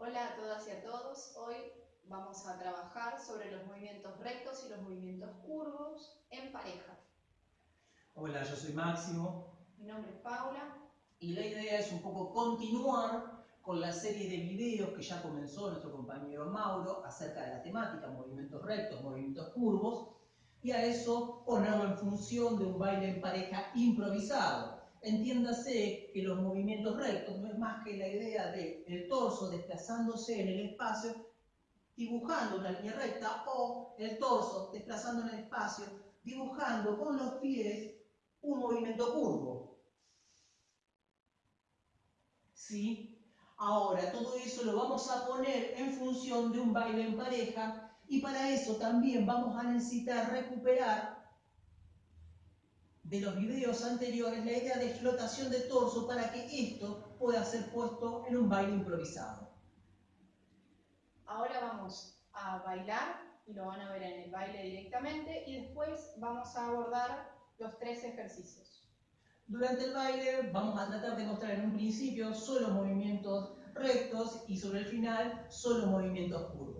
Hola a todas y a todos. Hoy vamos a trabajar sobre los movimientos rectos y los movimientos curvos en pareja. Hola, yo soy Máximo. Mi nombre es Paula. Y la idea es un poco continuar con la serie de videos que ya comenzó nuestro compañero Mauro acerca de la temática, movimientos rectos, movimientos curvos, y a eso ponerlo en función de un baile en pareja improvisado. Entiéndase que los movimientos rectos no es más que la idea de el torso desplazándose en el espacio, dibujando una línea recta, o el torso desplazando en el espacio, dibujando con los pies un movimiento curvo. ¿Sí? Ahora, todo eso lo vamos a poner en función de un baile en pareja y para eso también vamos a necesitar recuperar de los videos anteriores la idea de flotación de torso para que esto pueda ser puesto en un baile improvisado. Ahora vamos a bailar y lo van a ver en el baile directamente y después vamos a abordar los tres ejercicios. Durante el baile vamos a tratar de mostrar en un principio solo movimientos rectos y sobre el final solo movimientos curvos.